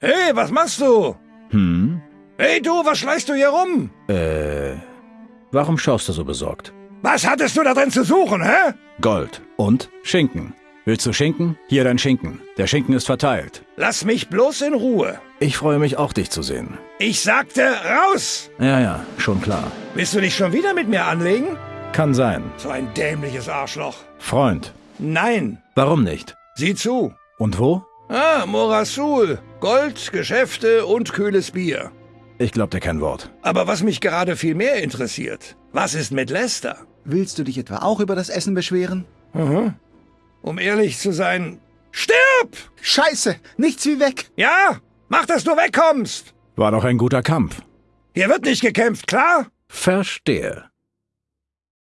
Hey, was machst du? Hm? Hey du, was schleichst du hier rum? Äh, warum schaust du so besorgt? Was hattest du da drin zu suchen, hä? Gold. Und Schinken. Willst du Schinken? Hier dein Schinken. Der Schinken ist verteilt. Lass mich bloß in Ruhe. Ich freue mich auch, dich zu sehen. Ich sagte raus! Ja, ja, schon klar. Willst du dich schon wieder mit mir anlegen? Kann sein. So ein dämliches Arschloch. Freund. Nein. Warum nicht? Sieh zu. Und wo? Ah, Morasul. Gold, Geschäfte und kühles Bier. Ich glaub dir kein Wort. Aber was mich gerade viel mehr interessiert, was ist mit Lester? Willst du dich etwa auch über das Essen beschweren? Mhm. Um ehrlich zu sein, stirb! Scheiße, nichts wie weg. Ja, mach, dass du wegkommst. War doch ein guter Kampf. Hier wird nicht gekämpft, klar? Verstehe.